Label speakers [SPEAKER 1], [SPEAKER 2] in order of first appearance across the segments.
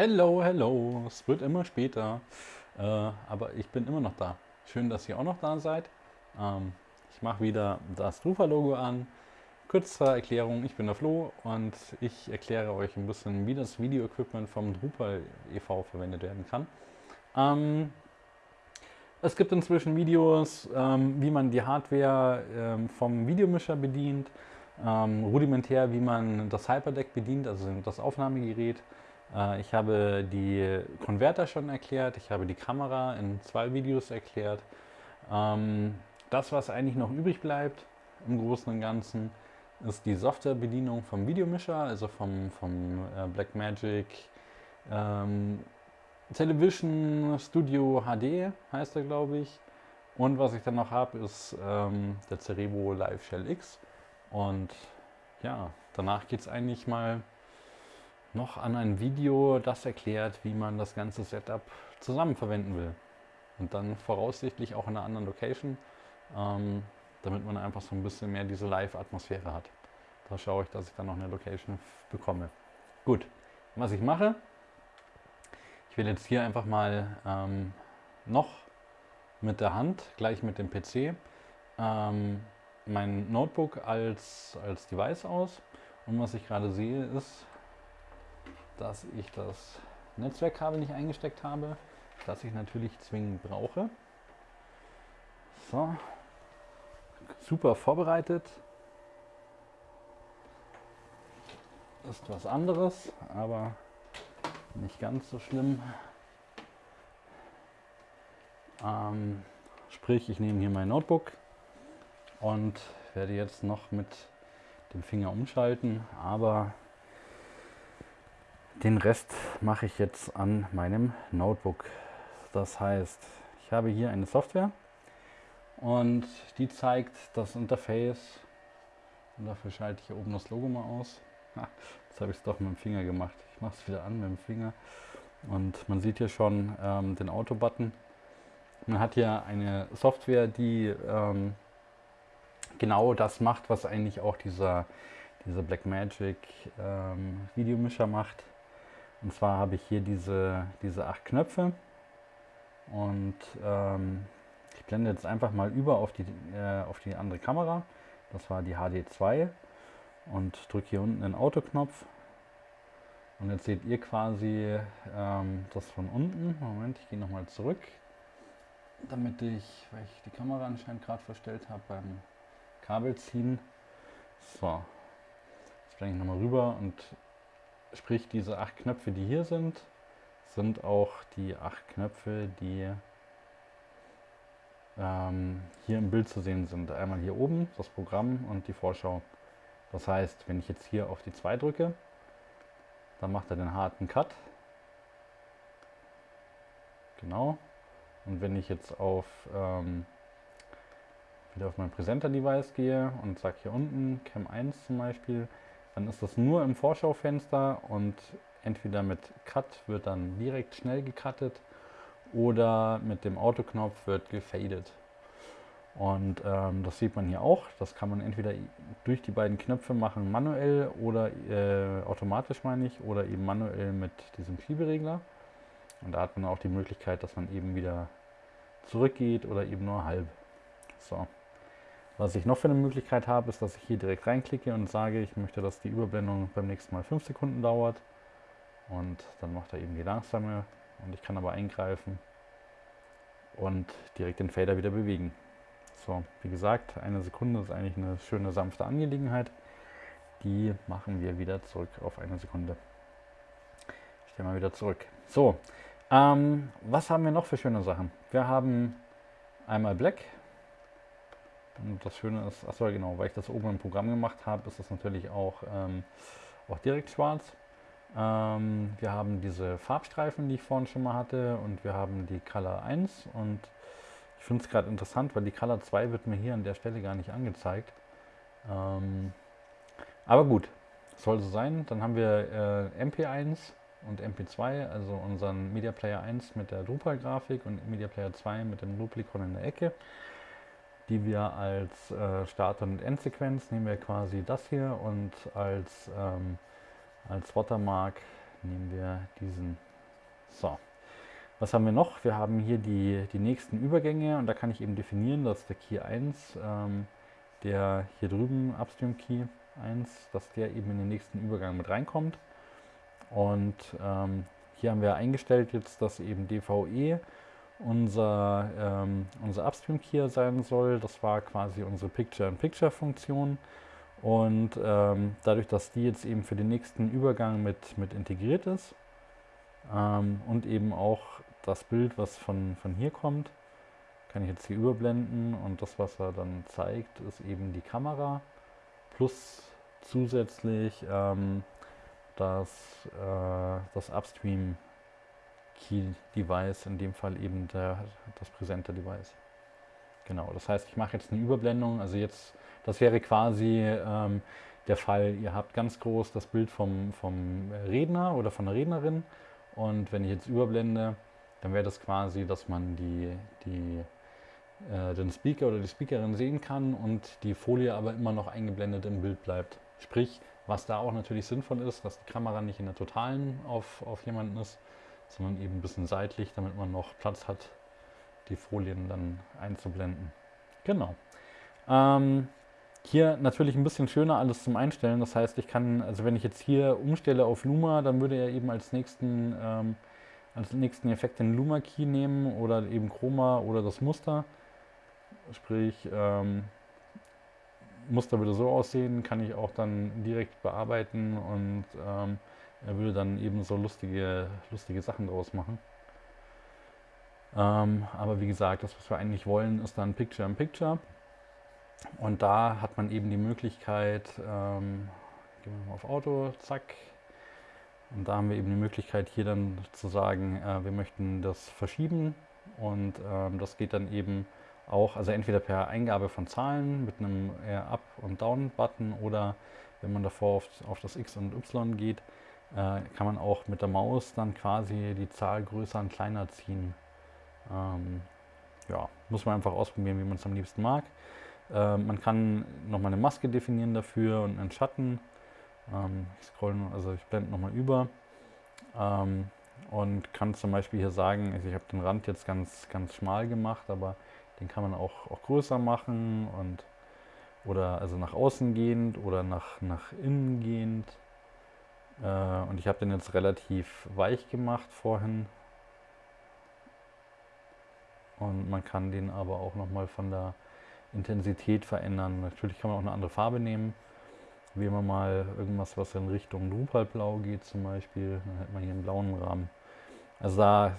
[SPEAKER 1] Hello, hello. Es wird immer später. Äh, aber ich bin immer noch da. Schön, dass ihr auch noch da seid. Ähm, ich mache wieder das Drufa-Logo an. Kurze Erklärung, ich bin der Flo und ich erkläre euch ein bisschen, wie das Video-Equipment vom Drupal e.V. verwendet werden kann. Ähm, es gibt inzwischen Videos, ähm, wie man die Hardware ähm, vom Videomischer bedient, ähm, rudimentär, wie man das Hyperdeck bedient, also das Aufnahmegerät. Äh, ich habe die Konverter schon erklärt, ich habe die Kamera in zwei Videos erklärt. Ähm, das, was eigentlich noch übrig bleibt im Großen und Ganzen, ist die Softwarebedienung vom Videomischer, also vom, vom äh, Blackmagic ähm, Television Studio HD heißt er, glaube ich. Und was ich dann noch habe, ist ähm, der Cerebo Live Shell X. Und ja, danach geht es eigentlich mal noch an ein Video, das erklärt, wie man das ganze Setup zusammen verwenden will. Und dann voraussichtlich auch in einer anderen Location, ähm, damit man einfach so ein bisschen mehr diese Live-Atmosphäre hat. Da schaue ich, dass ich dann noch eine Location bekomme. Gut, was ich mache, ich will jetzt hier einfach mal ähm, noch mit der Hand, gleich mit dem PC, ähm, mein Notebook als, als Device aus. Und was ich gerade sehe ist, dass ich das Netzwerkkabel nicht eingesteckt habe, das ich natürlich zwingend brauche. So, super vorbereitet. Ist was anderes, aber nicht ganz so schlimm. Ähm, sprich, ich nehme hier mein Notebook und werde jetzt noch mit dem Finger umschalten, aber den Rest mache ich jetzt an meinem Notebook. Das heißt, ich habe hier eine Software und die zeigt das Interface und dafür schalte ich hier oben das Logo mal aus. Jetzt habe ich es doch mit dem Finger gemacht. Ich mache es wieder an mit dem Finger und man sieht hier schon ähm, den Auto-Button. Man hat hier eine Software, die ähm, genau das macht, was eigentlich auch dieser, dieser Blackmagic ähm, Videomischer macht. Und zwar habe ich hier diese, diese acht Knöpfe und ähm, ich blende jetzt einfach mal über auf die, äh, auf die andere Kamera. Das war die HD2 und drücke hier unten den Autoknopf. Und jetzt seht ihr quasi ähm, das von unten. Moment, ich gehe nochmal zurück, damit ich, weil ich die Kamera anscheinend gerade verstellt habe beim Kabel ziehen. So, jetzt blende ich nochmal rüber und Sprich, diese acht Knöpfe, die hier sind, sind auch die acht Knöpfe, die ähm, hier im Bild zu sehen sind. Einmal hier oben das Programm und die Vorschau. Das heißt, wenn ich jetzt hier auf die 2 drücke, dann macht er den harten Cut. Genau. Und wenn ich jetzt auf ähm, wieder auf mein Präsenter-Device gehe und sage hier unten Cam 1 zum Beispiel, dann ist das nur im Vorschaufenster und entweder mit Cut wird dann direkt schnell gecuttet oder mit dem Autoknopf wird gefadet. Und ähm, das sieht man hier auch. Das kann man entweder durch die beiden Knöpfe machen, manuell oder äh, automatisch meine ich, oder eben manuell mit diesem Schieberegler. Und da hat man auch die Möglichkeit, dass man eben wieder zurückgeht oder eben nur halb. So. Was ich noch für eine Möglichkeit habe, ist, dass ich hier direkt reinklicke und sage, ich möchte, dass die Überblendung beim nächsten Mal 5 Sekunden dauert. Und dann macht er eben die langsame und ich kann aber eingreifen und direkt den Fader wieder bewegen. So, wie gesagt, eine Sekunde ist eigentlich eine schöne sanfte Angelegenheit. Die machen wir wieder zurück auf eine Sekunde. Ich stehe mal wieder zurück. So, ähm, was haben wir noch für schöne Sachen? Wir haben einmal Black, und das Schöne ist, achso genau, weil ich das oben im Programm gemacht habe, ist das natürlich auch, ähm, auch direkt schwarz. Ähm, wir haben diese Farbstreifen, die ich vorhin schon mal hatte und wir haben die Color 1 und ich finde es gerade interessant, weil die Color 2 wird mir hier an der Stelle gar nicht angezeigt. Ähm, aber gut, soll so sein. Dann haben wir äh, MP1 und MP2, also unseren Media Player 1 mit der Drupal-Grafik und Media Player 2 mit dem Duplicon in der Ecke die wir als äh, Start- und Endsequenz nehmen wir quasi das hier und als, ähm, als Watermark nehmen wir diesen So, was haben wir noch? Wir haben hier die, die nächsten Übergänge und da kann ich eben definieren, dass der Key 1, ähm, der hier drüben Upstream Key 1, dass der eben in den nächsten Übergang mit reinkommt. Und ähm, hier haben wir eingestellt jetzt, dass eben DVE unser, ähm, unser Upstream Key sein soll. Das war quasi unsere Picture-in-Picture-Funktion. Und ähm, dadurch, dass die jetzt eben für den nächsten Übergang mit, mit integriert ist ähm, und eben auch das Bild, was von, von hier kommt, kann ich jetzt hier überblenden und das, was er dann zeigt, ist eben die Kamera plus zusätzlich ähm, das, äh, das Upstream Key Device, in dem Fall eben der, das Presenter Device. Genau, das heißt, ich mache jetzt eine Überblendung, also jetzt, das wäre quasi ähm, der Fall, ihr habt ganz groß das Bild vom, vom Redner oder von der Rednerin und wenn ich jetzt überblende, dann wäre das quasi, dass man die, die, äh, den Speaker oder die Speakerin sehen kann und die Folie aber immer noch eingeblendet im Bild bleibt. Sprich, was da auch natürlich sinnvoll ist, dass die Kamera nicht in der totalen auf, auf jemanden ist, sondern eben ein bisschen seitlich, damit man noch Platz hat, die Folien dann einzublenden. Genau. Ähm, hier natürlich ein bisschen schöner alles zum Einstellen. Das heißt, ich kann, also wenn ich jetzt hier umstelle auf Luma, dann würde er eben als nächsten, ähm, als nächsten Effekt den Luma Key nehmen oder eben Chroma oder das Muster. Sprich, ähm, Muster würde so aussehen, kann ich auch dann direkt bearbeiten und ähm, er würde dann eben so lustige, lustige Sachen draus machen. Ähm, aber wie gesagt, das, was wir eigentlich wollen, ist dann Picture in Picture. Und da hat man eben die Möglichkeit, ähm, gehen wir mal auf Auto, zack. Und da haben wir eben die Möglichkeit, hier dann zu sagen, äh, wir möchten das verschieben. Und ähm, das geht dann eben auch, also entweder per Eingabe von Zahlen mit einem Up- und Down-Button oder wenn man davor auf, auf das X und Y geht, äh, kann man auch mit der Maus dann quasi die Zahl größer und kleiner ziehen. Ähm, ja, muss man einfach ausprobieren, wie man es am liebsten mag. Äh, man kann nochmal eine Maske definieren dafür und einen Schatten. Ähm, ich scroll, also ich blende nochmal über ähm, und kann zum Beispiel hier sagen, also ich habe den Rand jetzt ganz, ganz schmal gemacht, aber den kann man auch, auch größer machen und oder also nach außen gehend oder nach, nach innen gehend. Äh, und ich habe den jetzt relativ weich gemacht vorhin. Und man kann den aber auch nochmal von der Intensität verändern. Natürlich kann man auch eine andere Farbe nehmen. Wählen wir mal irgendwas, was in Richtung Drupalblau geht zum Beispiel. Dann hätten wir hier einen blauen Rahmen. Also da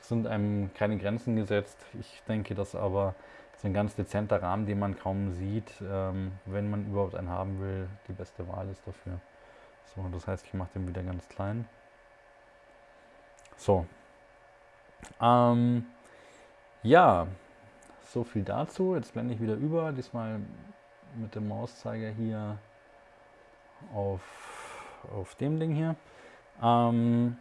[SPEAKER 1] sind einem keine Grenzen gesetzt. Ich denke, dass aber so ein ganz dezenter Rahmen, den man kaum sieht, ähm, wenn man überhaupt einen haben will, die beste Wahl ist dafür. So, das heißt, ich mache den wieder ganz klein. So. Ähm, ja, so viel dazu. Jetzt blende ich wieder über, diesmal mit dem Mauszeiger hier auf, auf dem Ding hier. Ähm,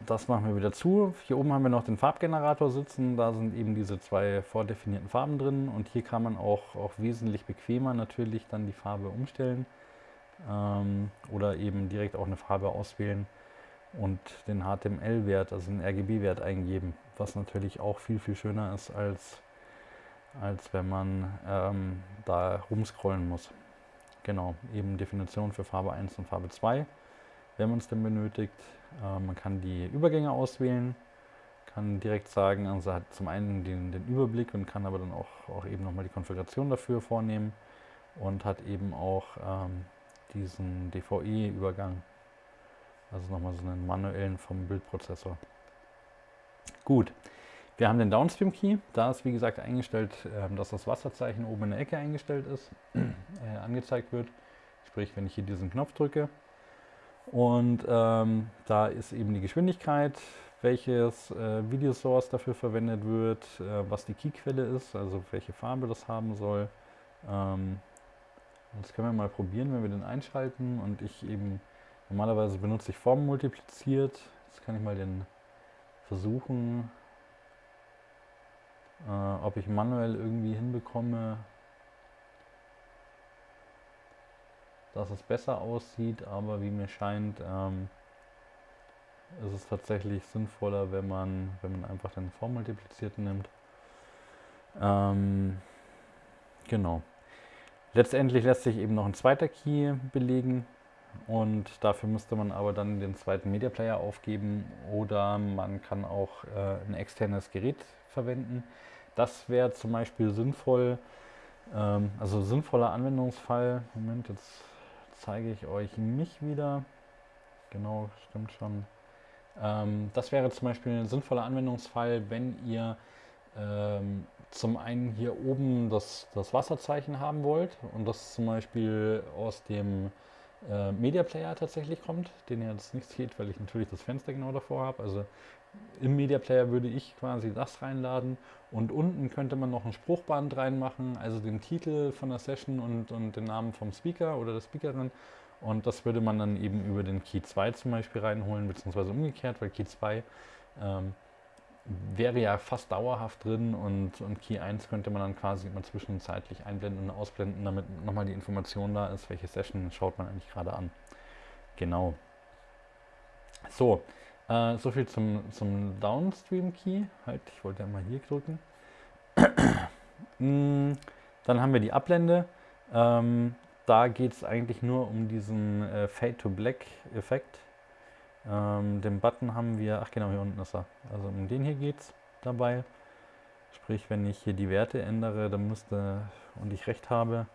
[SPEAKER 1] das machen wir wieder zu. Hier oben haben wir noch den Farbgenerator sitzen. Da sind eben diese zwei vordefinierten Farben drin. Und hier kann man auch, auch wesentlich bequemer natürlich dann die Farbe umstellen ähm, oder eben direkt auch eine Farbe auswählen und den HTML-Wert, also den RGB-Wert eingeben, was natürlich auch viel, viel schöner ist, als, als wenn man ähm, da rumscrollen muss. Genau, eben Definition für Farbe 1 und Farbe 2, wenn man es denn benötigt. Äh, man kann die Übergänge auswählen, kann direkt sagen, also hat zum einen den, den Überblick und kann aber dann auch, auch eben nochmal die Konfiguration dafür vornehmen und hat eben auch ähm, diesen DVI-Übergang. Also nochmal so einen manuellen vom Bildprozessor. Gut, wir haben den Downstream Key. Da ist wie gesagt eingestellt, ähm, dass das Wasserzeichen oben in der Ecke eingestellt ist, äh, angezeigt wird. Sprich, wenn ich hier diesen Knopf drücke. Und ähm, da ist eben die Geschwindigkeit, welches äh, Videosource dafür verwendet wird, äh, was die Keyquelle ist, also welche Farbe das haben soll. Ähm, das können wir mal probieren, wenn wir den einschalten und ich eben, normalerweise benutze ich Form multipliziert. Jetzt kann ich mal den versuchen, äh, ob ich manuell irgendwie hinbekomme, dass es besser aussieht, aber wie mir scheint, ähm, ist es tatsächlich sinnvoller, wenn man, wenn man einfach den Vormultiplizierten nimmt. Ähm, genau. Letztendlich lässt sich eben noch ein zweiter Key belegen und dafür müsste man aber dann den zweiten Media Player aufgeben oder man kann auch äh, ein externes Gerät verwenden. Das wäre zum Beispiel sinnvoll, ähm, also sinnvoller Anwendungsfall. Moment, jetzt zeige ich euch mich wieder. Genau, stimmt schon. Ähm, das wäre zum Beispiel ein sinnvoller Anwendungsfall, wenn ihr ähm, zum einen hier oben das, das Wasserzeichen haben wollt und das zum Beispiel aus dem äh, Media Player tatsächlich kommt, den ihr jetzt nicht seht, weil ich natürlich das Fenster genau davor habe. Also im Media Player würde ich quasi das reinladen und unten könnte man noch ein Spruchband reinmachen, also den Titel von der Session und, und den Namen vom Speaker oder der Speakerin und das würde man dann eben über den Key 2 zum Beispiel reinholen, beziehungsweise umgekehrt, weil Key 2 ähm, wäre ja fast dauerhaft drin und, und Key 1 könnte man dann quasi immer zwischenzeitlich einblenden und ausblenden, damit nochmal die Information da ist, welche Session schaut man eigentlich gerade an. Genau. So, äh, so viel zum, zum Downstream Key. Halt, ich wollte ja mal hier drücken. Mm, dann haben wir die Ablende. Ähm, da geht es eigentlich nur um diesen äh, Fade to Black Effekt. Ähm, den Button haben wir, ach genau, hier unten ist er. Also um den hier geht es dabei. Sprich, wenn ich hier die Werte ändere, dann müsste, und ich recht habe,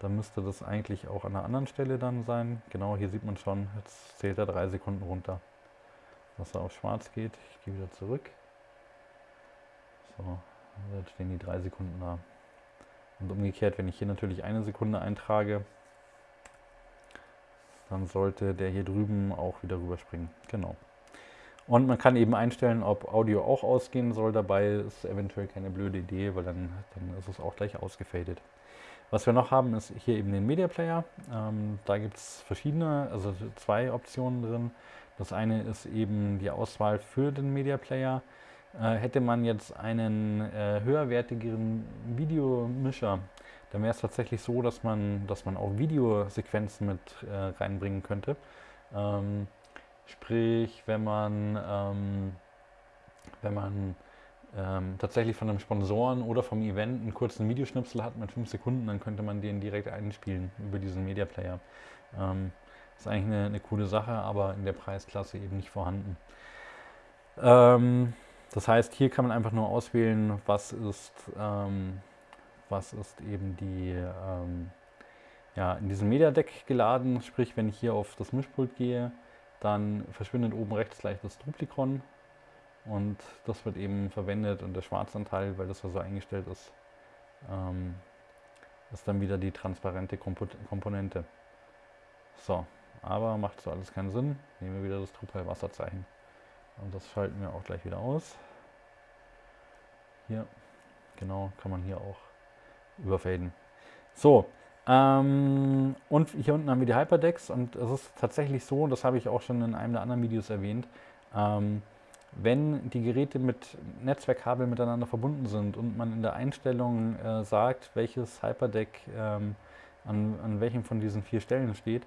[SPEAKER 1] dann müsste das eigentlich auch an einer anderen Stelle dann sein. Genau, hier sieht man schon, jetzt zählt er drei Sekunden runter. Dass er auf schwarz geht. Ich gehe wieder zurück. So, jetzt stehen die drei Sekunden da. Und umgekehrt, wenn ich hier natürlich eine Sekunde eintrage, dann sollte der hier drüben auch wieder rüberspringen. Genau. Und man kann eben einstellen, ob Audio auch ausgehen soll. Dabei ist eventuell keine blöde Idee, weil dann, dann ist es auch gleich ausgefadet. Was wir noch haben, ist hier eben den Media Player. Ähm, da gibt es verschiedene, also zwei Optionen drin. Das eine ist eben die Auswahl für den Media Player. Äh, hätte man jetzt einen äh, höherwertigeren Videomischer, dann wäre es tatsächlich so, dass man, dass man auch Videosequenzen mit äh, reinbringen könnte. Ähm, sprich, wenn man, ähm, wenn man ähm, tatsächlich von einem Sponsoren oder vom Event einen kurzen Videoschnipsel hat mit 5 Sekunden, dann könnte man den direkt einspielen über diesen Media Player. Ähm, ist eigentlich eine, eine, coole Sache, aber in der Preisklasse eben nicht vorhanden. Ähm, das heißt, hier kann man einfach nur auswählen, was ist, ähm, was ist eben die, ähm, ja, in diesem Media Deck geladen. Sprich, wenn ich hier auf das Mischpult gehe, dann verschwindet oben rechts gleich das Duplikon und das wird eben verwendet und der Schwarzanteil, weil das ja so eingestellt ist, ähm, ist dann wieder die transparente Kompo Komponente. So, aber macht so alles keinen Sinn. Nehmen wir wieder das Drupal Wasserzeichen. Und das schalten wir auch gleich wieder aus. Hier, genau, kann man hier auch überfaden. So, ähm, und hier unten haben wir die Hyperdecks und es ist tatsächlich so, das habe ich auch schon in einem der anderen Videos erwähnt, ähm, wenn die Geräte mit Netzwerkkabel miteinander verbunden sind und man in der Einstellung äh, sagt, welches Hyperdeck ähm, an, an welchem von diesen vier Stellen steht,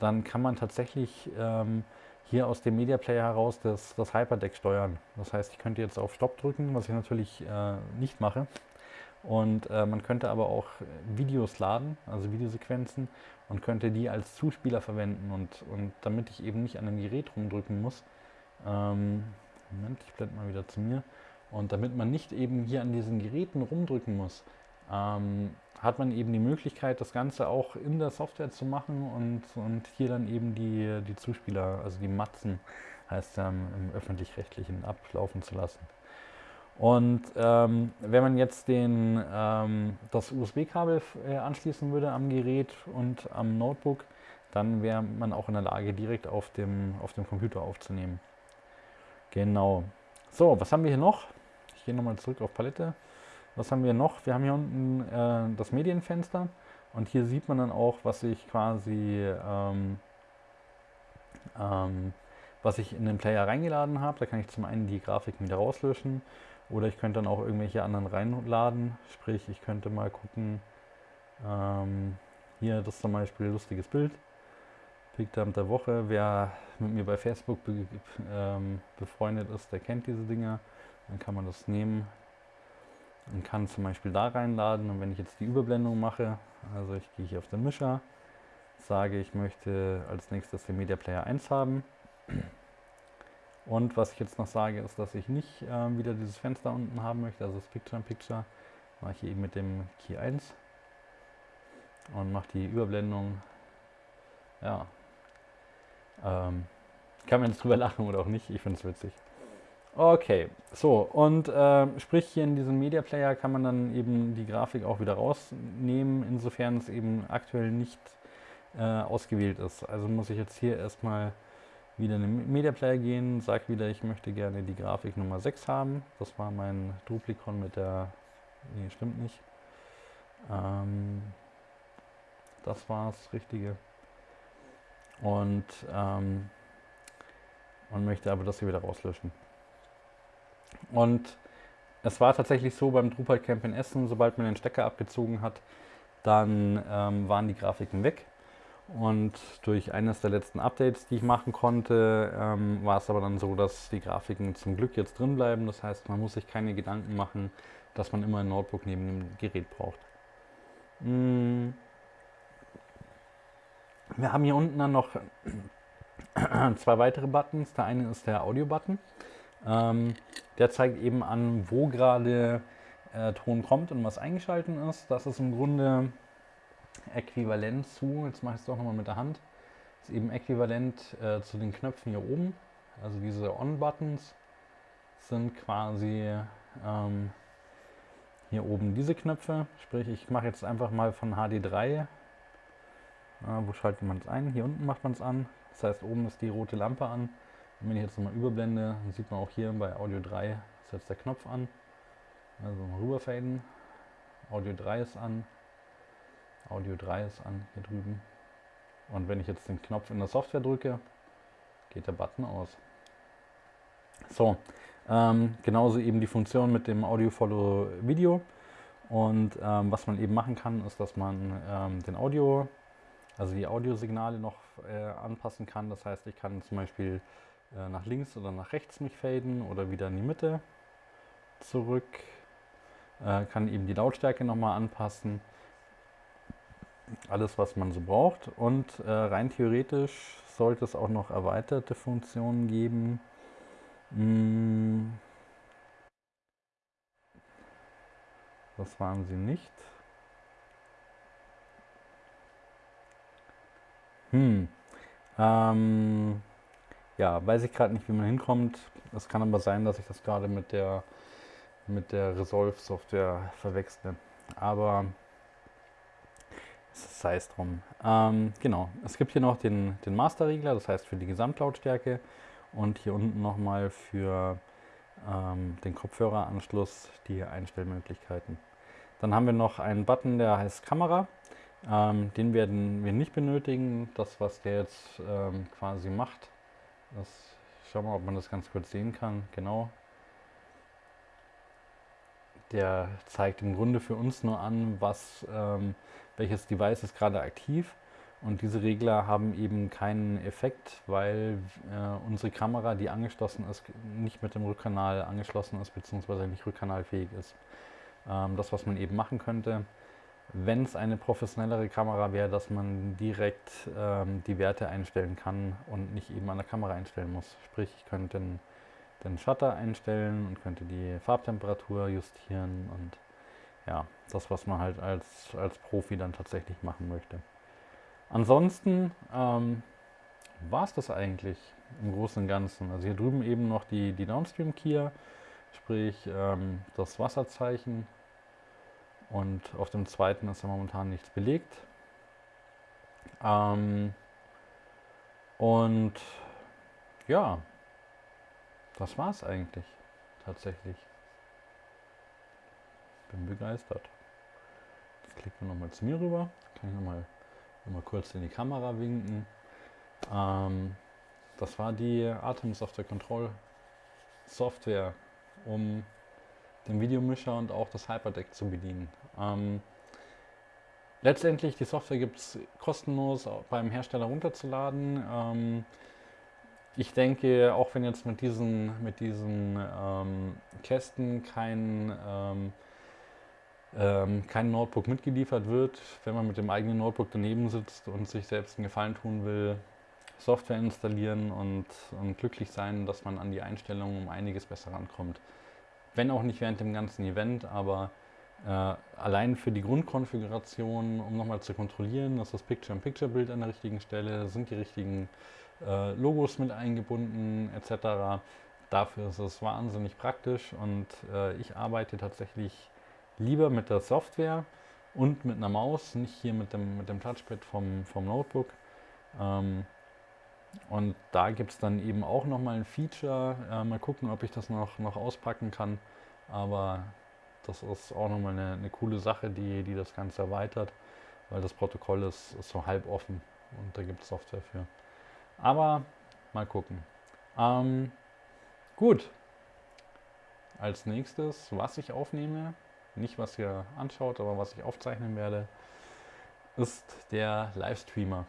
[SPEAKER 1] dann kann man tatsächlich ähm, hier aus dem Media Player heraus das, das Hyperdeck steuern. Das heißt, ich könnte jetzt auf Stopp drücken, was ich natürlich äh, nicht mache. Und äh, man könnte aber auch Videos laden, also Videosequenzen, und könnte die als Zuspieler verwenden. Und, und damit ich eben nicht an dem Gerät rumdrücken muss, ähm, Moment, ich blende mal wieder zu mir, und damit man nicht eben hier an diesen Geräten rumdrücken muss, ähm, hat man eben die Möglichkeit, das Ganze auch in der Software zu machen und, und hier dann eben die, die Zuspieler, also die Matzen, heißt ja im öffentlich-rechtlichen ablaufen zu lassen. Und ähm, wenn man jetzt den, ähm, das USB-Kabel äh, anschließen würde am Gerät und am Notebook, dann wäre man auch in der Lage, direkt auf dem, auf dem Computer aufzunehmen. Genau. So, was haben wir hier noch? Ich gehe nochmal zurück auf Palette. Was haben wir noch? Wir haben hier unten äh, das Medienfenster und hier sieht man dann auch, was ich quasi, ähm, ähm, was ich in den Player reingeladen habe. Da kann ich zum einen die Grafiken wieder rauslöschen oder ich könnte dann auch irgendwelche anderen reinladen. Sprich, ich könnte mal gucken, ähm, hier das zum Beispiel ein lustiges Bild. Speakdump der Woche. Wer mit mir bei Facebook be ähm, befreundet ist, der kennt diese Dinger. Dann kann man das nehmen und kann zum Beispiel da reinladen. Und wenn ich jetzt die Überblendung mache, also ich gehe hier auf den Mischer, sage, ich möchte als nächstes den Media Player 1 haben. Und was ich jetzt noch sage, ist, dass ich nicht äh, wieder dieses Fenster unten haben möchte, also das Picture in Picture. Mache ich eben mit dem Key 1 und mache die Überblendung. Ja, ähm, kann man jetzt drüber lachen oder auch nicht, ich finde es witzig. Okay, so und äh, sprich hier in diesem Media Player kann man dann eben die Grafik auch wieder rausnehmen, insofern es eben aktuell nicht äh, ausgewählt ist. Also muss ich jetzt hier erstmal wieder in den Media Player gehen, sage wieder, ich möchte gerne die Grafik Nummer 6 haben. Das war mein Duplikon mit der, nee, stimmt nicht. Ähm, das war das Richtige. Und ähm, man möchte aber das hier wieder rauslöschen. Und es war tatsächlich so beim Drupal Camp in Essen, sobald man den Stecker abgezogen hat, dann ähm, waren die Grafiken weg. Und durch eines der letzten Updates, die ich machen konnte, ähm, war es aber dann so, dass die Grafiken zum Glück jetzt drin bleiben. Das heißt, man muss sich keine Gedanken machen, dass man immer ein Notebook neben dem Gerät braucht. Mm. Wir haben hier unten dann noch zwei weitere Buttons. Der eine ist der Audio-Button. Ähm, der zeigt eben an, wo gerade äh, Ton kommt und was eingeschalten ist. Das ist im Grunde äquivalent zu, jetzt mache ich es doch nochmal mit der Hand, ist eben äquivalent äh, zu den Knöpfen hier oben. Also diese On-Buttons sind quasi ähm, hier oben diese Knöpfe. Sprich, ich mache jetzt einfach mal von HD3. Äh, wo schaltet man es ein? Hier unten macht man es an. Das heißt, oben ist die rote Lampe an. Und wenn ich jetzt nochmal überblende, sieht man auch hier bei Audio 3 ist jetzt der Knopf an. Also rüberfaden. Audio 3 ist an. Audio 3 ist an hier drüben. Und wenn ich jetzt den Knopf in der Software drücke, geht der Button aus. So, ähm, genauso eben die Funktion mit dem Audio Follow Video. Und ähm, was man eben machen kann, ist, dass man ähm, den Audio, also die Audiosignale noch äh, anpassen kann. Das heißt, ich kann zum Beispiel äh, nach links oder nach rechts mich faden oder wieder in die Mitte zurück. Äh, kann eben die Lautstärke nochmal anpassen alles, was man so braucht. Und äh, rein theoretisch sollte es auch noch erweiterte Funktionen geben. Hm. Das waren sie nicht. Hm. Ähm, ja, weiß ich gerade nicht, wie man hinkommt. Es kann aber sein, dass ich das gerade mit der mit der Resolve Software verwechsle. Aber sei es drum. Ähm, genau, es gibt hier noch den, den Master-Regler, das heißt für die Gesamtlautstärke und hier unten nochmal für ähm, den Kopfhöreranschluss die Einstellmöglichkeiten. Dann haben wir noch einen Button, der heißt Kamera. Ähm, den werden wir nicht benötigen. Das, was der jetzt ähm, quasi macht, das, schauen wir mal, ob man das ganz kurz sehen kann. Genau, der zeigt im Grunde für uns nur an, was, ähm, welches Device ist gerade aktiv. Und diese Regler haben eben keinen Effekt, weil äh, unsere Kamera, die angeschlossen ist, nicht mit dem Rückkanal angeschlossen ist, beziehungsweise nicht rückkanalfähig ist. Ähm, das, was man eben machen könnte, wenn es eine professionellere Kamera wäre, dass man direkt ähm, die Werte einstellen kann und nicht eben an der Kamera einstellen muss. Sprich, ich könnte einen den Shutter einstellen und könnte die Farbtemperatur justieren und ja, das, was man halt als, als Profi dann tatsächlich machen möchte. Ansonsten ähm, war es das eigentlich im Großen und Ganzen. Also hier drüben eben noch die, die Downstream Keyer, sprich ähm, das Wasserzeichen und auf dem zweiten ist ja momentan nichts belegt. Ähm, und ja, das war's eigentlich. Tatsächlich. Bin begeistert. Jetzt klicken wir nochmal zu mir rüber. Kann ich nochmal noch mal kurz in die Kamera winken. Ähm, das war die Atem Software Control Software, um den Videomischer und auch das Hyperdeck zu bedienen. Ähm, letztendlich, die Software gibt es kostenlos beim Hersteller runterzuladen. Ähm, ich denke, auch wenn jetzt mit diesen, mit diesen ähm, Kästen kein, ähm, ähm, kein Notebook mitgeliefert wird, wenn man mit dem eigenen Notebook daneben sitzt und sich selbst einen Gefallen tun will, Software installieren und, und glücklich sein, dass man an die Einstellungen um einiges besser rankommt. Wenn auch nicht während dem ganzen Event, aber äh, allein für die Grundkonfiguration, um nochmal zu kontrollieren, dass das Picture-in-Picture-Bild an der richtigen Stelle, sind die richtigen äh, Logos mit eingebunden etc. Dafür ist es wahnsinnig praktisch und äh, ich arbeite tatsächlich lieber mit der Software und mit einer Maus, nicht hier mit dem, mit dem Touchpad vom, vom Notebook. Ähm, und da gibt es dann eben auch nochmal ein Feature. Äh, mal gucken, ob ich das noch, noch auspacken kann. Aber das ist auch nochmal eine, eine coole Sache, die, die das Ganze erweitert, weil das Protokoll ist, ist so halb offen und da gibt es Software für. Aber mal gucken. Ähm, gut. Als nächstes, was ich aufnehme, nicht was ihr anschaut, aber was ich aufzeichnen werde, ist der Livestreamer.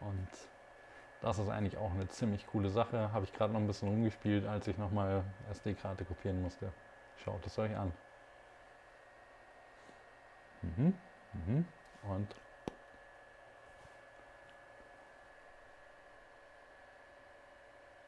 [SPEAKER 1] Und das ist eigentlich auch eine ziemlich coole Sache. Habe ich gerade noch ein bisschen rumgespielt, als ich nochmal SD-Karte kopieren musste. Schaut es euch an. Mhm. Mhm. Und